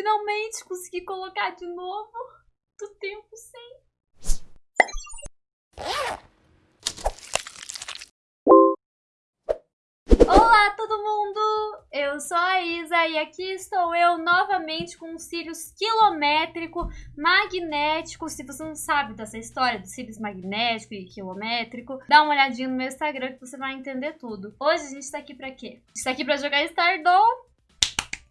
Finalmente consegui colocar de novo do tempo sem. Olá todo mundo! Eu sou a Isa e aqui estou eu novamente com os cílios quilométrico, magnético. Se você não sabe dessa história dos cílios magnético e quilométrico, dá uma olhadinha no meu Instagram que você vai entender tudo. Hoje a gente tá aqui pra quê? A gente tá aqui pra jogar Stardoll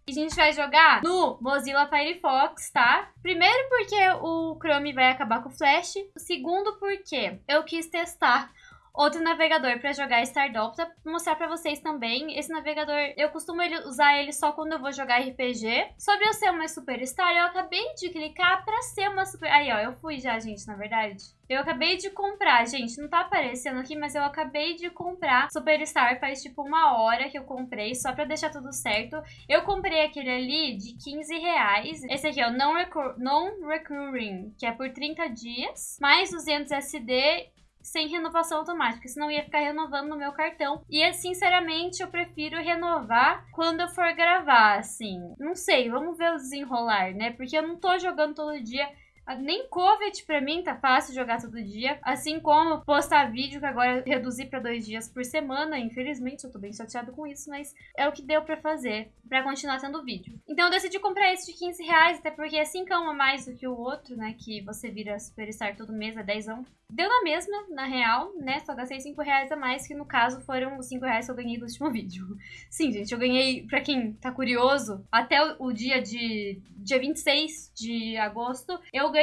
a gente vai jogar no Mozilla Firefox, tá? Primeiro porque o Chrome vai acabar com o Flash. Segundo porque eu quis testar outro navegador para jogar Stardoll, pra mostrar para vocês também. Esse navegador, eu costumo usar ele só quando eu vou jogar RPG. Sobre eu ser uma Superstar, eu acabei de clicar para ser uma Super... Aí, ó, eu fui já, gente, na verdade. Eu acabei de comprar, gente, não tá aparecendo aqui, mas eu acabei de comprar Superstar faz tipo uma hora que eu comprei, só pra deixar tudo certo. Eu comprei aquele ali de 15 reais. Esse aqui, ó, Non-Recurring, non que é por 30 dias, mais 200 SD sem renovação automática, senão ia ficar renovando no meu cartão. E, sinceramente, eu prefiro renovar quando eu for gravar, assim. Não sei, vamos ver o desenrolar, né? Porque eu não tô jogando todo dia. Nem COVID pra mim tá fácil jogar todo dia. Assim como postar vídeo, que agora reduzi pra dois dias por semana. Infelizmente, eu tô bem chateado com isso, mas é o que deu pra fazer pra continuar tendo vídeo. Então eu decidi comprar esse de 15 reais, até porque é 5 a mais do que o outro, né? Que você vira Superstar todo mês, é 10 Deu na mesma, na real, né? Só gastei 5 reais a mais, que no caso foram os 5 reais que eu ganhei do último vídeo. Sim, gente, eu ganhei, pra quem tá curioso, até o, dia de dia 26 de agosto, eu ganhei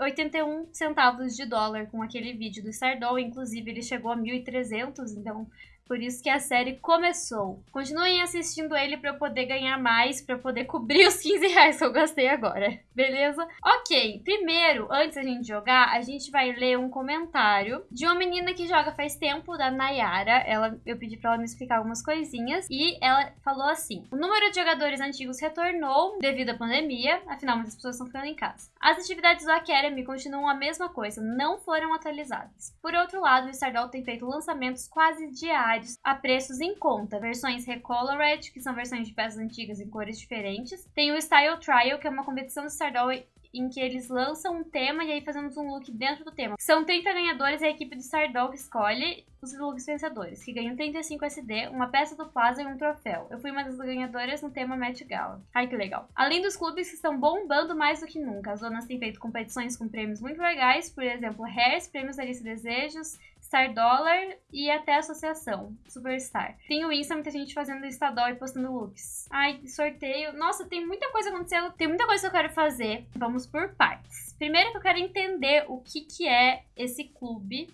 81 centavos de dólar com aquele vídeo do Stardoll. Inclusive, ele chegou a 1.300, então por isso que a série começou. Continuem assistindo ele para eu poder ganhar mais, para poder cobrir os 15 reais que eu gastei agora. Beleza? Ok, primeiro, antes da gente jogar, a gente vai ler um comentário de uma menina que joga faz tempo, da Nayara. Ela, eu pedi para ela me explicar algumas coisinhas e ela falou assim: O número de jogadores antigos retornou devido à pandemia, afinal muitas pessoas estão ficando em casa. As atividades do Academy continuam a mesma coisa, não foram atualizadas. Por outro lado, o Stardoll tem feito lançamentos quase diários a preços em conta. Versões Recolored, que são versões de peças antigas em cores diferentes. Tem o Style Trial, que é uma competição de Stardoll em que eles lançam um tema e aí fazemos um look dentro do tema. São 30 ganhadores e a equipe do Stardoll escolhe os looks vencedores, que ganham 35 SD, uma peça do Plaza e um troféu. Eu fui uma das ganhadoras no tema Met Gala. Ai, que legal. Além dos clubes que estão bombando mais do que nunca, as donas têm feito competições com prêmios muito legais, por exemplo, Hairs, prêmios da lista Desejos, Star Dollar e até a associação, Superstar. Tem o Insta, muita gente fazendo Estadol e postando looks. Ai, sorteio. Nossa, tem muita coisa acontecendo, tem muita coisa que eu quero fazer. Vamos por partes. Primeiro que eu quero entender o que, que é esse clube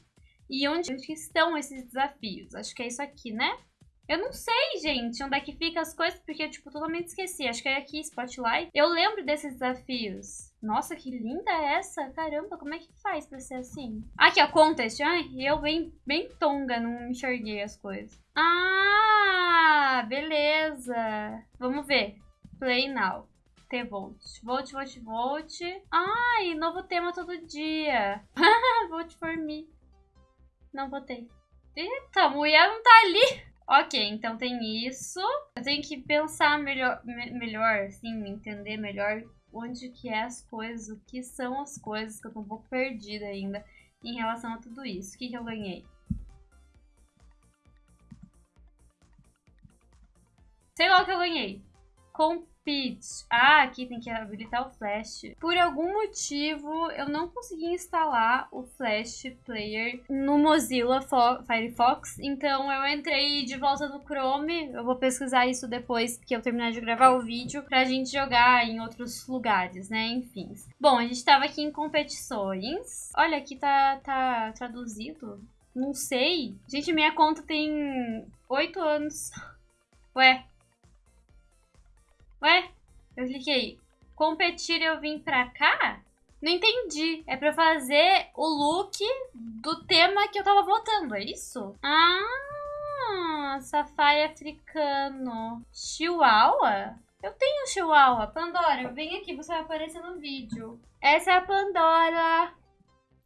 e onde, onde estão esses desafios. Acho que é isso aqui, né? Eu não sei, gente, onde é que fica as coisas, porque eu, tipo, totalmente esqueci. Acho que é aqui, Spotlight. Eu lembro desses desafios. Nossa, que linda é essa. Caramba, como é que faz pra ser assim? Aqui, ó, Contest. Ai, eu bem, bem tonga, não enxerguei as coisas. Ah, beleza. Vamos ver. Play now. T-Volt. Vote, vote, vote. Ai, novo tema todo dia. vote for me. Não votei. Eita, a mulher não tá ali. Ok, então tem isso. Eu tenho que pensar melhor, me, melhor, assim, entender melhor onde que é as coisas, o que são as coisas, que eu tô um pouco perdida ainda em relação a tudo isso. O que, que eu ganhei? Sei lá o que eu ganhei. Com Pitch. Ah, aqui tem que habilitar o Flash. Por algum motivo, eu não consegui instalar o Flash Player no Mozilla Firefox. Então, eu entrei de volta no Chrome. Eu vou pesquisar isso depois que eu terminar de gravar o vídeo pra gente jogar em outros lugares, né? Enfim. Bom, a gente tava aqui em competições. Olha, aqui tá, tá traduzido. Não sei. Gente, minha conta tem oito anos. Ué, Ué? Eu cliquei. Competir eu vim pra cá? Não entendi. É pra fazer o look do tema que eu tava votando, é isso? Ah, safai africano. Chihuahua? Eu tenho chihuahua. Pandora, vem aqui, você vai aparecer no vídeo. Essa é a Pandora.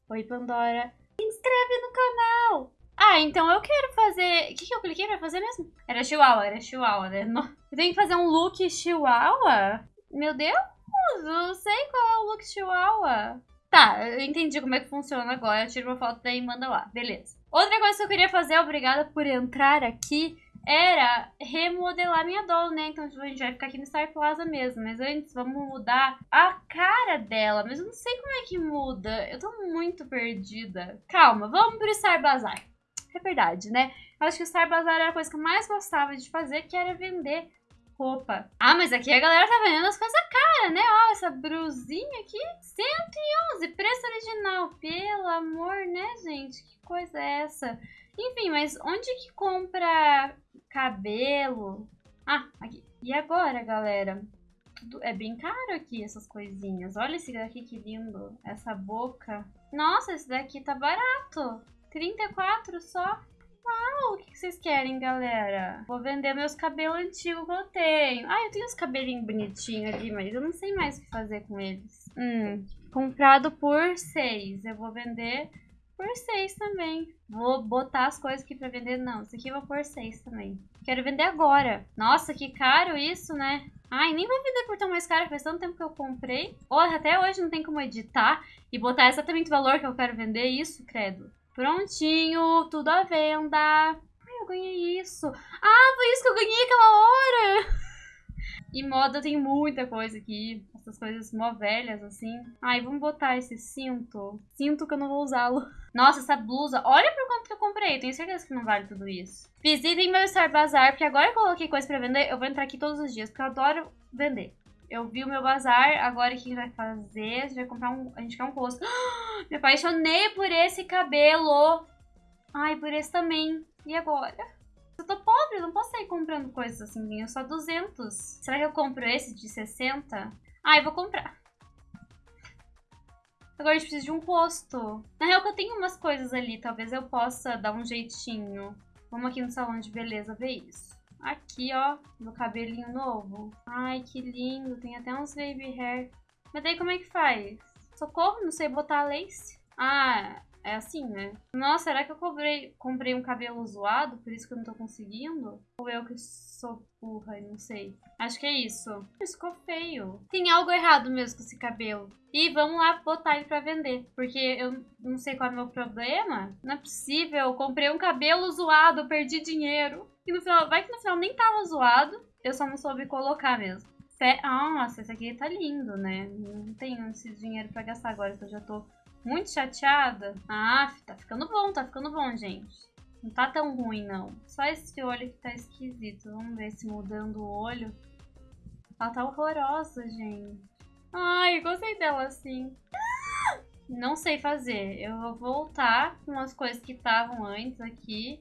Oi, Pandora. Se inscreve no canal. Ah, então eu quero fazer... O que, que eu cliquei pra fazer mesmo? Era chihuahua, era chihuahua, né? Eu tenho que fazer um look chihuahua? Meu Deus, eu sei qual é o look chihuahua. Tá, eu entendi como é que funciona agora. Eu tiro uma foto daí e manda lá. Beleza. Outra coisa que eu queria fazer, obrigada por entrar aqui, era remodelar minha doll, né? Então a gente vai ficar aqui no Star Plaza mesmo. Mas antes, vamos mudar a cara dela. Mas eu não sei como é que muda. Eu tô muito perdida. Calma, vamos pro Star Bazaar. É verdade, né? Eu acho que o Star Bazaar era a coisa que eu mais gostava de fazer, que era vender roupa. Ah, mas aqui a galera tá vendendo as coisas caras, né? Ó, essa brusinha aqui, 111, preço original. Pelo amor, né, gente? Que coisa é essa? Enfim, mas onde que compra cabelo? Ah, aqui. E agora, galera? Tudo é bem caro aqui, essas coisinhas. Olha esse daqui que lindo. Essa boca. Nossa, esse daqui tá barato. 34 só. Uau, o que vocês querem, galera? Vou vender meus cabelos antigos que eu tenho. Ah, eu tenho uns cabelinhos bonitinhos ali, mas eu não sei mais o que fazer com eles. Hum, comprado por 6. Eu vou vender por 6 também. Vou botar as coisas aqui pra vender. Não, isso aqui eu vou por 6 também. Quero vender agora. Nossa, que caro isso, né? Ai, nem vou vender por tão mais caro, faz tanto tempo que eu comprei. Olha, até hoje não tem como editar e botar exatamente o valor que eu quero vender isso, credo. Prontinho, tudo à venda. Ai, eu ganhei isso. Ah, foi isso que eu ganhei aquela hora. E moda tem muita coisa aqui. Essas coisas mó velhas, assim. Ai, vamos botar esse cinto. Cinto que eu não vou usá-lo. Nossa, essa blusa. Olha por quanto que eu comprei. Tenho certeza que não vale tudo isso. Visitem meu Star Bazar, porque agora eu coloquei coisa pra vender. Eu vou entrar aqui todos os dias, porque eu adoro vender. Eu vi o meu bazar, agora o que vai fazer? A gente vai comprar um... A gente quer um rosto. Me apaixonei por esse cabelo. Ai, por esse também. E agora? Eu tô pobre, não posso sair comprando coisas assim, eu só 200. Será que eu compro esse de 60? Ah, eu vou comprar. Agora a gente precisa de um rosto. Na real que eu tenho umas coisas ali, talvez eu possa dar um jeitinho. Vamos aqui no salão de beleza ver isso. Aqui, ó, meu cabelinho novo. Ai, que lindo. Tem até uns baby hair. Mas daí como é que faz? Socorro, não sei botar lace. Ah, é assim, né? Nossa, será que eu comprei, comprei um cabelo zoado? Por isso que eu não tô conseguindo? Ou eu que sou burra e não sei? Acho que é isso. Isso ficou feio. Tem algo errado mesmo com esse cabelo. E vamos lá botar ele pra vender. Porque eu não sei qual é o meu problema. Não é possível. Comprei um cabelo zoado, perdi dinheiro. E no final, vai que no final nem tava zoado. Eu só não soube colocar mesmo. Nossa, esse aqui tá lindo, né? Não tenho esse dinheiro pra gastar agora, que eu já tô muito chateada. Ah, tá ficando bom, tá ficando bom, gente. Não tá tão ruim, não. Só esse olho que tá esquisito. Vamos ver se mudando o olho. Ela tá horrorosa, gente. Ai, gostei dela assim. Não sei fazer. Eu vou voltar com as coisas que estavam antes aqui.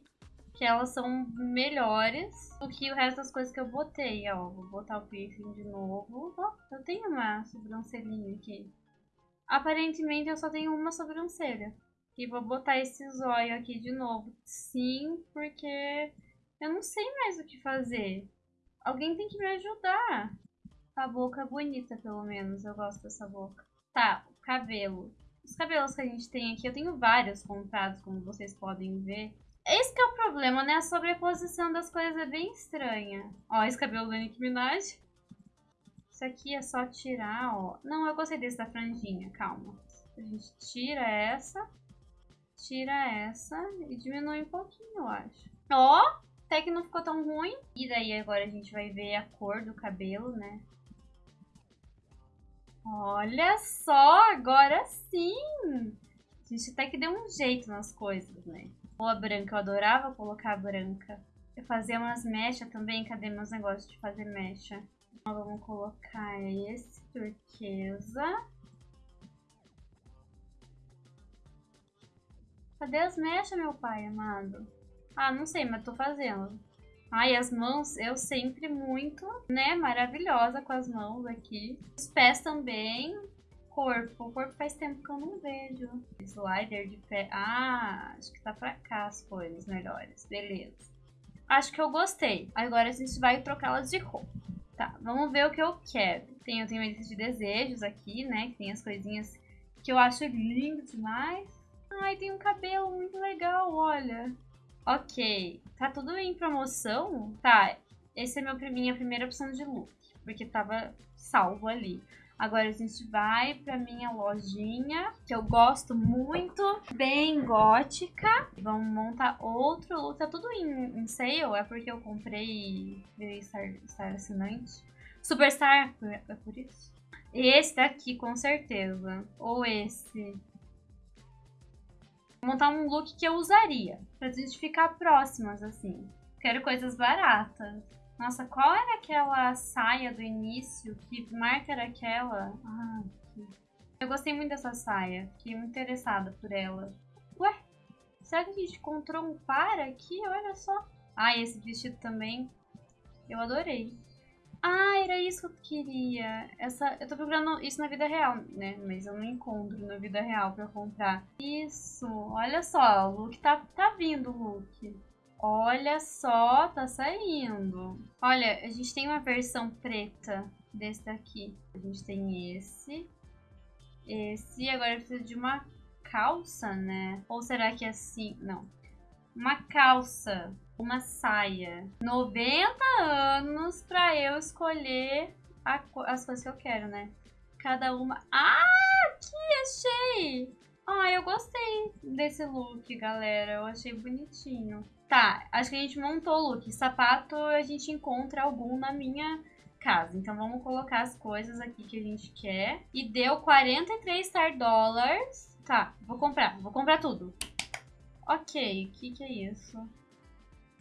Que elas são melhores do que o resto das coisas que eu botei. Ó, vou botar o piercing de novo. Eu tenho uma sobrancelhinha aqui. Aparentemente eu só tenho uma sobrancelha. E vou botar esse zóio aqui de novo. Sim, porque eu não sei mais o que fazer. Alguém tem que me ajudar. A boca é bonita, pelo menos. Eu gosto dessa boca. Tá, o cabelo. Os cabelos que a gente tem aqui, eu tenho vários comprados, como vocês podem ver. Esse que é o problema, né? A sobreposição das coisas é bem estranha. Ó, esse cabelo da Nicki Minaj. Isso aqui é só tirar, ó. Não, eu gostei desse da franjinha, calma. A gente tira essa, tira essa e diminui um pouquinho, eu acho. Ó, até que não ficou tão ruim. E daí agora a gente vai ver a cor do cabelo, né? Olha só, agora sim! A gente até que deu um jeito nas coisas, né? Ou a branca, eu adorava colocar a branca. Eu fazia umas mechas também, cadê meus negócios de fazer mecha? Então, vamos colocar esse turquesa. Cadê as mechas, meu pai amado? Ah, não sei, mas tô fazendo. Ai, as mãos, eu sempre muito, né, maravilhosa com as mãos aqui. Os pés também. Corpo, o corpo faz tempo que eu não vejo. Slider de pé. Ah, acho que tá pra cá as coisas melhores. Beleza. Acho que eu gostei. Agora a gente vai trocá-las de roupa. Tá, vamos ver o que eu quero. Tem, eu tenho uma lista de desejos aqui, né? Que tem as coisinhas que eu acho lindo demais. Ai, tem um cabelo muito legal, olha. Ok. Tá tudo em promoção? Tá, essa é meu, minha primeira opção de look. porque tava salvo ali. Agora a gente vai pra minha lojinha, que eu gosto muito, bem gótica. Vamos montar outro look. Tá tudo em, em sale, é porque eu comprei virei Star, Star assinante. Superstar, é por isso. Esse daqui, com certeza. Ou esse. Vou montar um look que eu usaria, pra gente ficar próximas, assim. Quero coisas baratas. Nossa, qual era aquela saia do início? Que marca era aquela? Ah, eu gostei muito dessa saia. Fiquei muito interessada por ela. Ué? Será que a gente encontrou um par aqui? Olha só. Ah, esse vestido também. Eu adorei. Ah, era isso que eu queria. Essa, eu tô procurando isso na vida real, né? Mas eu não encontro na vida real pra comprar. Isso, olha só, o look tá, tá vindo, o look. Olha só, tá saindo. Olha, a gente tem uma versão preta desse daqui. A gente tem esse. Esse, agora precisa de uma calça, né? Ou será que é assim? Não. Uma calça, uma saia. 90 anos pra eu escolher a, as coisas que eu quero, né? Cada uma... Ah, aqui, achei! Ah, eu gostei desse look, galera. Eu achei bonitinho. Tá, acho que a gente montou o look. Sapato a gente encontra algum na minha casa. Então vamos colocar as coisas aqui que a gente quer. E deu 43 Star Dollars. Tá, vou comprar. Vou comprar tudo. Ok, o que que é isso?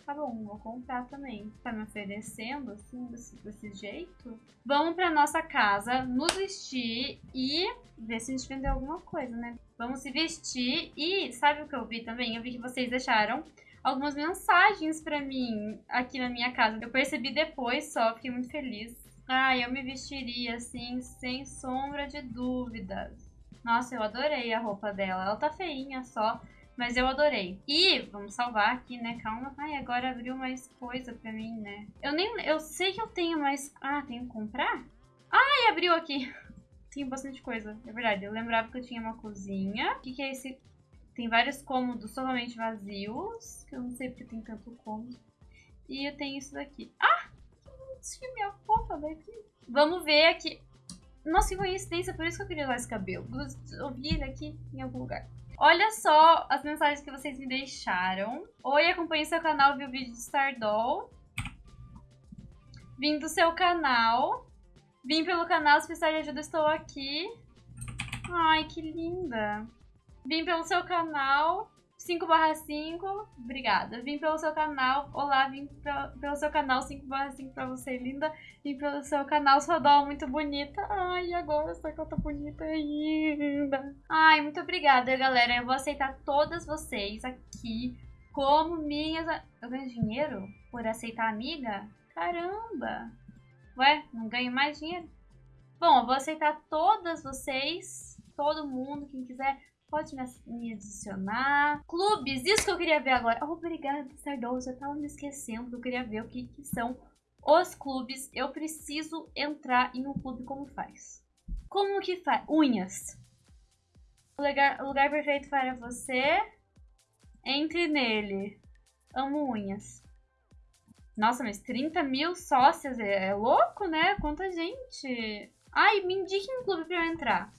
Tá bom, vou comprar também. Tá me oferecendo assim, desse, desse jeito? Vamos pra nossa casa, nos vestir e ver se a gente vendeu alguma coisa, né? Vamos se vestir e sabe o que eu vi também? Eu vi que vocês deixaram algumas mensagens para mim aqui na minha casa. Eu percebi depois só, fiquei muito feliz. Ah, eu me vestiria assim, sem sombra de dúvidas. Nossa, eu adorei a roupa dela. Ela tá feinha só, mas eu adorei. E, vamos salvar aqui, né? Calma. Ai, agora abriu mais coisa pra mim, né? Eu nem... Eu sei que eu tenho mais... Ah, tenho que comprar? Ai, abriu aqui. Tem bastante coisa, é verdade. Eu lembrava que eu tinha uma cozinha. O que, que é esse tem vários cômodos totalmente vazios, que eu não sei porque tem tanto cômodo. E eu tenho isso daqui. Ah! Que bonitinho minha roupa daqui. Vamos ver aqui. Nossa, que coincidência, por isso que eu queria usar esse cabelo. Eu vi ele aqui em algum lugar. Olha só as mensagens que vocês me deixaram. Oi, acompanhe seu canal, viu o vídeo de Stardoll. Vim do seu canal. Vim pelo canal, se precisar de ajuda, estou aqui. Ai, que linda. Vim pelo seu canal 5 barra 5, obrigada. Vim pelo seu canal, olá, vim pelo seu canal 5 barra 5 pra você, linda. Vim pelo seu canal, sua doll muito bonita. Ai, agora essa conta bonita ainda. Ai, muito obrigada, galera. Eu vou aceitar todas vocês aqui como minhas... Eu ganho dinheiro por aceitar amiga? Caramba! Ué, não ganho mais dinheiro? Bom, eu vou aceitar todas vocês, todo mundo, quem quiser Pode me adicionar. Clubes, isso que eu queria ver agora. Obrigada, Sardoso. Eu tava me esquecendo. Eu queria ver o que, que são os clubes. Eu preciso entrar em um clube como faz. Como que faz? Unhas. O lugar, o lugar perfeito para você. Entre nele. Amo unhas. Nossa, mas 30 mil sócias é, é louco, né? Quanta gente. Ai, me indique um clube pra eu entrar.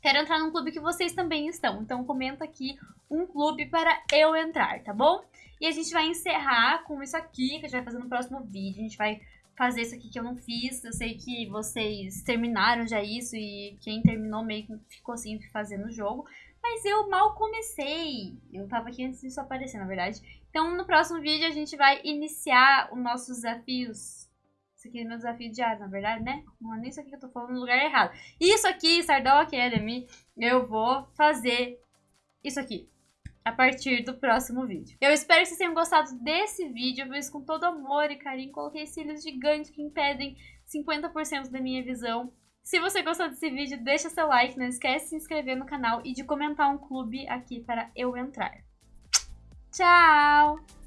Quero entrar num clube que vocês também estão. Então comenta aqui um clube para eu entrar, tá bom? E a gente vai encerrar com isso aqui, que a gente vai fazer no próximo vídeo. A gente vai fazer isso aqui que eu não fiz. Eu sei que vocês terminaram já isso e quem terminou meio que ficou sem fazer no jogo. Mas eu mal comecei. Eu tava aqui antes disso aparecer, na verdade. Então no próximo vídeo a gente vai iniciar os nossos desafios isso aqui é meu desafio diário, na verdade, né? Não é nem isso aqui que eu tô falando no lugar errado. Isso aqui, Sardal Academy, eu vou fazer isso aqui a partir do próximo vídeo. Eu espero que vocês tenham gostado desse vídeo. Fiz com todo amor e carinho. Coloquei cílios gigantes que impedem 50% da minha visão. Se você gostou desse vídeo, deixa seu like, não esquece de se inscrever no canal e de comentar um clube aqui para eu entrar. Tchau!